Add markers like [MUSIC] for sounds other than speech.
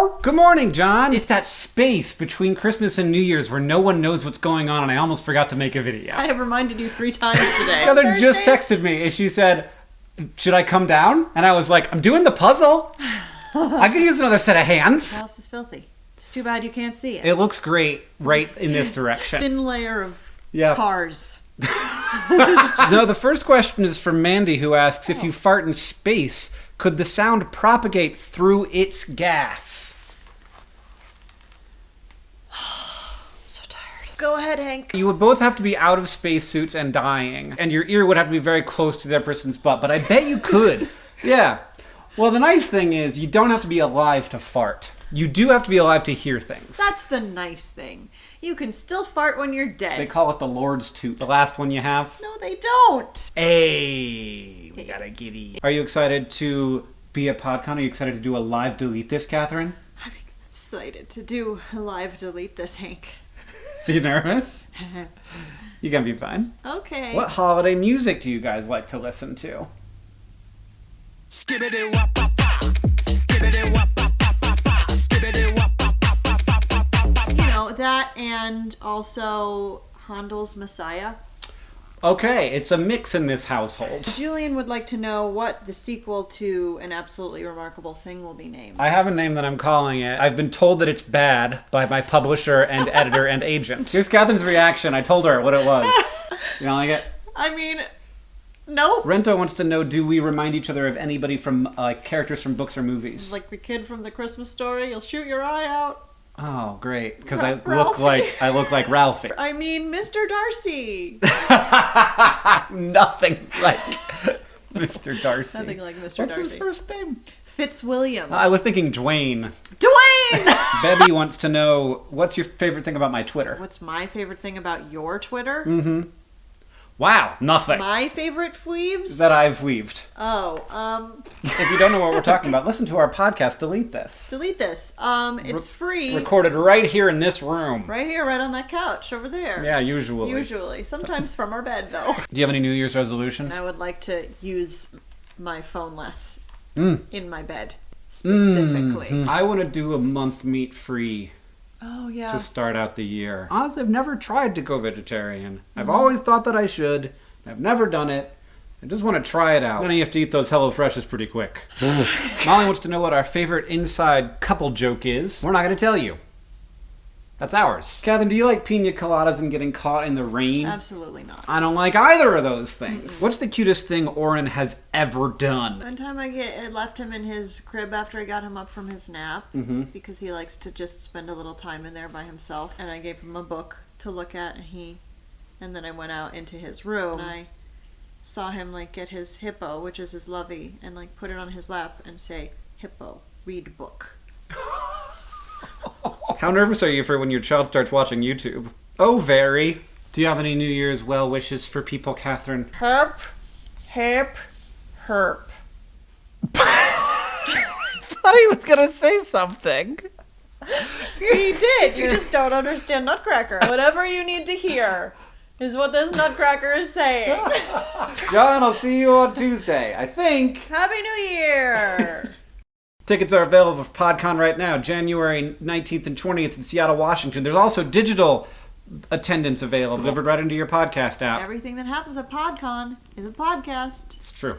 Oh. Good morning, John. It's that space between Christmas and New Year's where no one knows what's going on, and I almost forgot to make a video. I have reminded you three times today. [LAUGHS] Heather just texted me and she said, Should I come down? And I was like, I'm doing the puzzle. [LAUGHS] I could use another set of hands. The house is filthy. It's too bad you can't see it. It looks great right in this [LAUGHS] direction. Thin layer of Yeah. cars. [LAUGHS] No, the first question is from Mandy, who asks If you oh. fart in space, could the sound propagate through its gas? [SIGHS] so tired. Go ahead, Hank. You would both have to be out of spacesuits and dying, and your ear would have to be very close to that person's butt, but I bet you could. [LAUGHS] yeah. Well, the nice thing is, you don't have to be alive to fart. You do have to be alive to hear things. That's the nice thing. You can still fart when you're dead. They call it the Lord's toot. The last one you have. no, they don't. Hey, we got a giddy. Are you excited to be at PodCon? Are you excited to do a live delete this, Catherine? I'm excited to do a live delete this, Hank. Are [LAUGHS] you nervous? [LAUGHS] You're gonna be fine. Okay. What holiday music do you guys like to listen to? Skibbity wop that and also Handel's Messiah. Okay, it's a mix in this household. Julian would like to know what the sequel to An Absolutely Remarkable Thing will be named. I have a name that I'm calling it. I've been told that it's bad by my publisher and [LAUGHS] editor and agent. Here's Catherine's reaction. I told her what it was. You don't like it? [LAUGHS] I mean, nope. Rento wants to know: Do we remind each other of anybody from uh, characters from books or movies? Like the kid from the Christmas story, you'll shoot your eye out. Oh, great! Because I look like I look like Ralphie. [LAUGHS] I mean, Mr. [LAUGHS] [LAUGHS] Darcy. Nothing like Mr. Darcy. Nothing like Mr. What's Darcy. his first name? Fitzwilliam. I was thinking Dwayne. Dwayne! Bebby wants to know what's your favorite thing about my Twitter. What's my favorite thing about your Twitter? Mm-hmm. Wow, nothing My favorite fweaves? that I've weaved. oh, um, If you don't know what we're talking about, listen to our podcast. Delete this. delete this. Um, it's free. Recorded right here in this room. Right here, right on that couch over there. Yeah, usually. Usually. Sometimes from our bed, though. [LAUGHS] Do you have any New Year's resolutions? I would like to use my phone less Mm. in my bed, specifically. I want to do a month meat free Oh, yeah. to start out the year. Honestly, I've never tried to go vegetarian. I've mm-hmm. always thought that I should. I've never done it. I just want to try it out. Then you have to eat those Hello Freshes pretty quick. [LAUGHS] Molly wants to know what our favorite inside couple joke is. We're not going to tell you. That's ours. Kevin, do you like pina coladas and getting caught in the rain? Absolutely not. I don't like either of those things. What's the cutest thing Orin has ever done? One time I get I left him in his crib after I got him up from his nap Mm-hmm. because he likes to just spend a little time in there by himself. And I gave him a book to look at, and he, and then I went out into his room. And I saw him like get his hippo, which is his lovey, and like put it on his lap and say, "Hippo, read book." How nervous are you for when your child starts watching YouTube? Oh, very. Do you have any New Year's well wishes for people, Catherine? Herp, herp, herp. [LAUGHS] thought he was gonna say something. He did. You just don't understand Nutcracker. Whatever you need to hear is what this Nutcracker is saying. [LAUGHS] John, I'll see you on Tuesday. I think. Happy New Year! Tickets are available for PodCon right now, January 19th and 20th in Seattle, Washington. There's also digital attendance available, delivered right into your podcast app. Everything that happens at PodCon is a podcast. It's true.